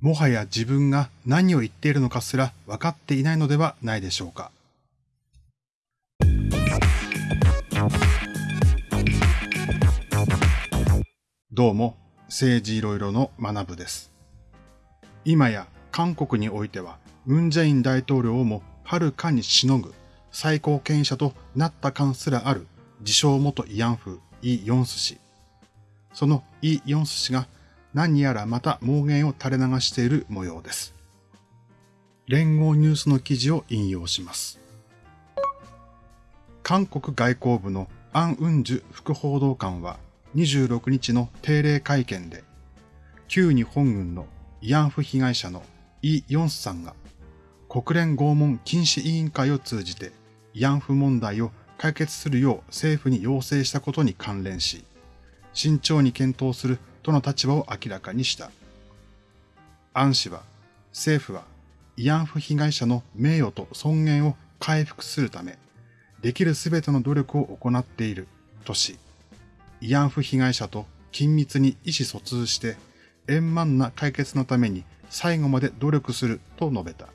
もはや自分が何を言っているのかすら分かっていないのではないでしょうか。どうも、政治いろいろの学部です。今や韓国においては、ムンジェイン大統領をもはるかにしのぐ最高権威者となった感すらある自称元慰安婦イ・ヨンス氏。そのイ・ヨンス氏が何やらまた妄言を垂れ流している模様です。連合ニュースの記事を引用します。韓国外交部のアン・ウンジュ副報道官は26日の定例会見で、旧日本軍の慰安婦被害者のイ・ヨンスさんが国連拷問禁止委員会を通じて慰安婦問題を解決するよう政府に要請したことに関連し、慎重に検討するとの立場を明らかにした。アン氏は、政府は慰安婦被害者の名誉と尊厳を回復するため、できるすべての努力を行っているとし、慰安婦被害者と緊密に意思疎通して円満な解決のために最後まで努力すると述べた。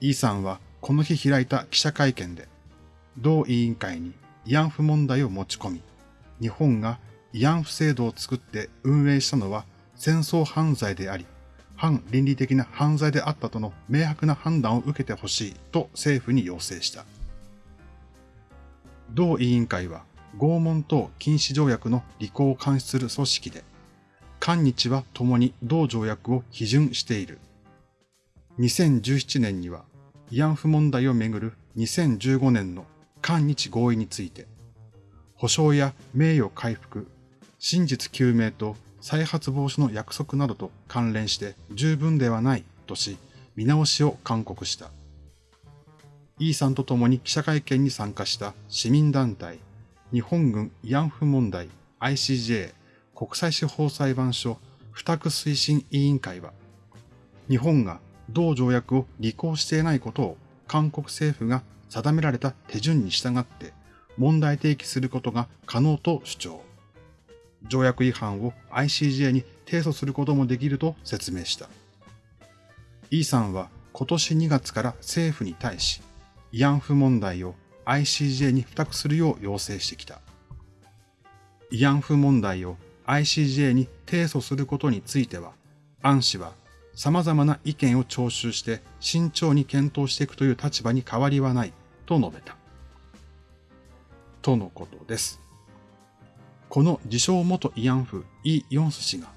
イさんはこの日開いた記者会見で、同委員会に慰安婦問題を持ち込み、日本が慰安婦制度を作って運営したのは戦争犯罪であり、反倫理的な犯罪であったとの明白な判断を受けてほしいと政府に要請した。同委員会は拷問等禁止条約の履行を監視する組織で、韓日は共に同条約を批准している。2017年には慰安婦問題をめぐる2015年の韓日合意について、保障や名誉回復、真実究明と再発防止の約束などと関連して十分ではないとし、見直しを勧告した。イさんと共に記者会見に参加した市民団体、日本軍慰安婦問題 ICJ 国際司法裁判所付託推進委員会は、日本が同条約を履行していないことを韓国政府が定められた手順に従って問題提起することが可能と主張。条約違反を ICJ に提訴することもできると説明した。イさんは今年2月から政府に対し、慰安婦問題を ICJ に付託するよう要請してきた。慰安婦問題を ICJ に提訴することについては、アン氏は様々な意見を聴取して慎重に検討していくという立場に変わりはないと述べた。とのことです。この自称元慰安婦イ・ヨンス氏が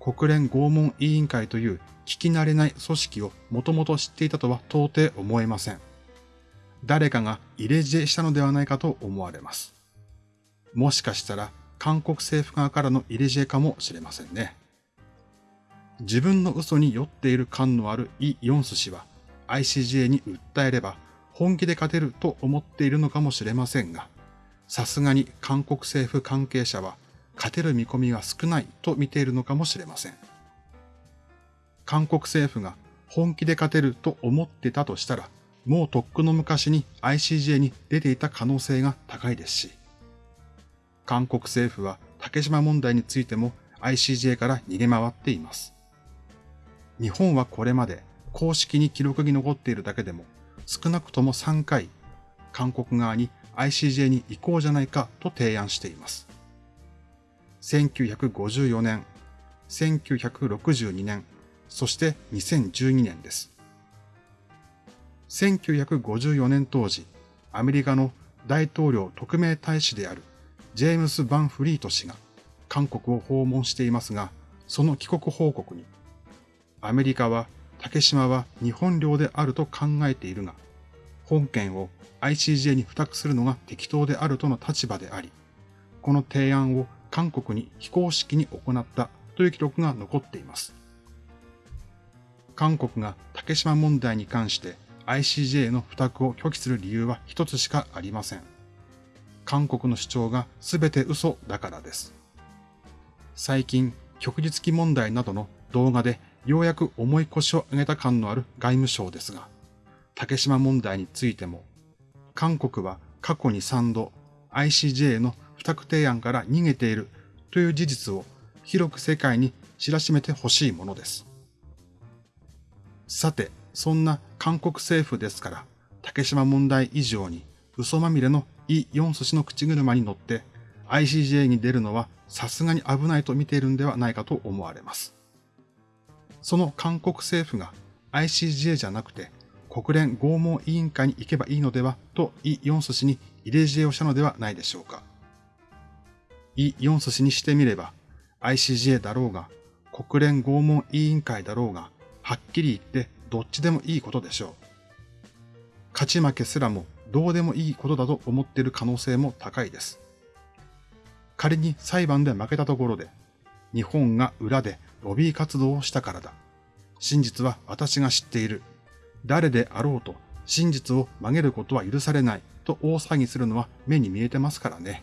国連拷問委員会という聞き慣れない組織をもともと知っていたとは到底思えません。誰かが入れ知恵したのではないかと思われます。もしかしたら韓国政府側からの入れ知恵かもしれませんね。自分の嘘に酔っている感のあるイ・ヨンス氏は ICJ に訴えれば本気で勝てると思っているのかもしれませんが、さすがに韓国政府関係者は勝てる見込みが少ないと見ているのかもしれません。韓国政府が本気で勝てると思ってたとしたら、もうとっくの昔に ICJ に出ていた可能性が高いですし、韓国政府は竹島問題についても ICJ から逃げ回っています。日本はこれまで公式に記録に残っているだけでも少なくとも3回韓国側に ICJ に移行じゃないかと提案しています。1954年、1962年、そして2012年です。1954年当時、アメリカの大統領特命大使であるジェームス・バンフリート氏が韓国を訪問していますが、その帰国報告に、アメリカは竹島は日本領であると考えているが、本件を ICJ に付託するのが適当であるとの立場であり、この提案を韓国に非公式に行ったという記録が残っています。韓国が竹島問題に関して ICJ の付託を拒否する理由は一つしかありません。韓国の主張が全て嘘だからです。最近、旭日記問題などの動画でようやく重い腰を上げた感のある外務省ですが、竹島問題についても韓国は過去に3度 ICJ の不託提案から逃げているという事実を広く世界に知らしめてほしいものです。さて、そんな韓国政府ですから、竹島問題以上に嘘まみれのイ・ヨンソ氏の口車に乗って ICJ に出るのはさすがに危ないと見ているんではないかと思われます。その韓国政府が ICJ じゃなくて国連拷問委員会に行けばいいのではとイ・ヨンソ氏に入れ知恵をしたのではないでしょうか。イ・ヨンソ氏にしてみれば ICJ だろうが国連拷問委員会だろうがはっきり言ってどっちでもいいことでしょう。勝ち負けすらもどうでもいいことだと思っている可能性も高いです。仮に裁判で負けたところで、日本が裏でロビー活動をしたからだ。真実は私が知っている。誰であろうと真実を曲げることは許されないと大騒ぎするのは目に見えてますからね。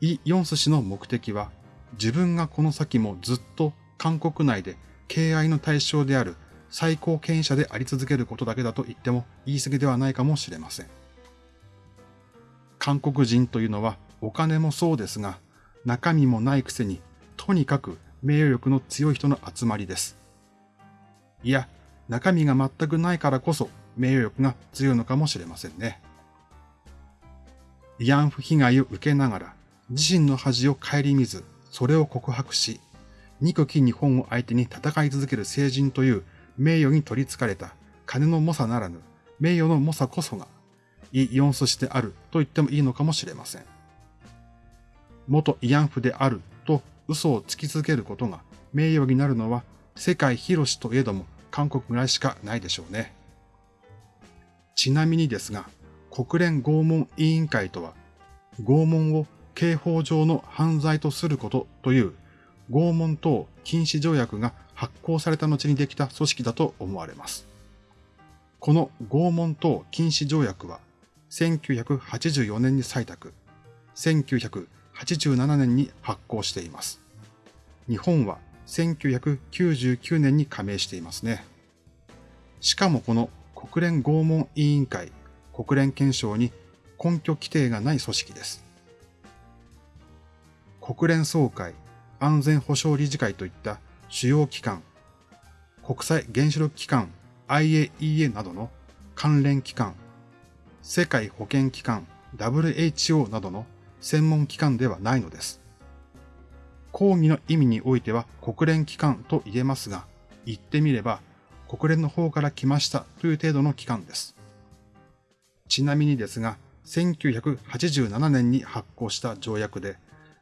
イ・ヨンス氏の目的は自分がこの先もずっと韓国内で敬愛の対象である最高権威者であり続けることだけだと言っても言い過ぎではないかもしれません。韓国人というのはお金もそうですが、中身もないくせに、とにかく名誉力の強い人の集まりです。いや、中身が全くないからこそ名誉力が強いのかもしれませんね。慰安婦被害を受けながら、自身の恥を顧みず、それを告白し、憎き日本を相手に戦い続ける成人という名誉に取り憑かれた金の猛者ならぬ名誉の猛者こそが、イ・ヨンソ氏であると言ってもいいのかもしれません。元慰安婦であると嘘をつき続けることが名誉になるのは世界広しといえども韓国ぐらいしかないでしょうね。ちなみにですが、国連拷問委員会とは、拷問を刑法上の犯罪とすることという拷問等禁止条約が発行された後にできた組織だと思われます。この拷問等禁止条約は1984年に採択、1987年に発行しています。日本は1999年に加盟していますね。しかもこの国連拷問委員会、国連憲章に根拠規定がない組織です。国連総会、安全保障理事会といった主要機関、国際原子力機関 IAEA などの関連機関、世界保健機関 WHO などの専門機関ではないのです。講義の意味においては国連機関と言えますが、言ってみれば国連の方から来ましたという程度の機関です。ちなみにですが、1987年に発行した条約で、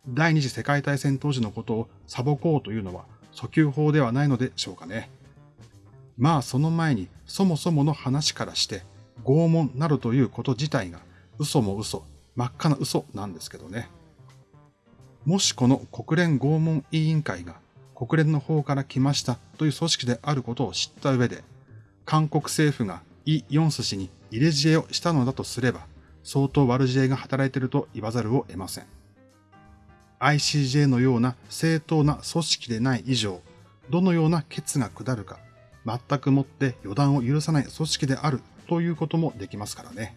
第二次世界大戦当時のことを裁こうというのは訴求法ではないのでしょうかね。まあその前にそもそもの話からして拷問などということ自体が嘘も嘘、真っ赤な嘘なんですけどね。もしこの国連拷問委員会が国連の方から来ましたという組織であることを知った上で、韓国政府がイ・ヨンス氏に入れ知恵をしたのだとすれば、相当悪知恵が働いていると言わざるを得ません。ICJ のような正当な組織でない以上、どのような決が下るか、全くもって予断を許さない組織であるということもできますからね。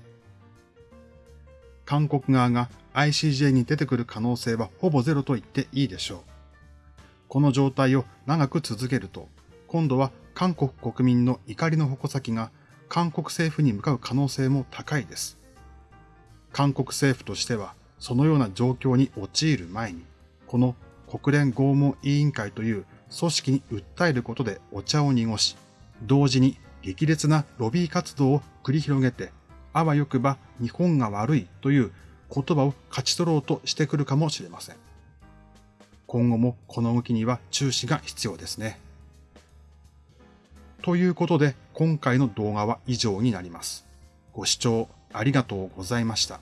韓国側が ICJ に出てくる可能性はほぼゼロと言っていいでしょう。この状態を長く続けると、今度は韓国国民の怒りの矛先が韓国政府に向かう可能性も高いです。韓国政府としては、そのような状況に陥る前に、この国連拷問委員会という組織に訴えることでお茶を濁し、同時に激烈なロビー活動を繰り広げて、あわよくば日本が悪いという言葉を勝ち取ろうとしてくるかもしれません。今後もこの動きには注視が必要ですね。ということで今回の動画は以上になります。ご視聴ありがとうございました。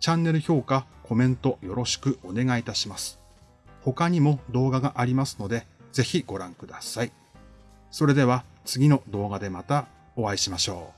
チャンネル評価、コメントよろしくお願いいたします。他にも動画がありますので、ぜひご覧ください。それでは次の動画でまたお会いしましょう。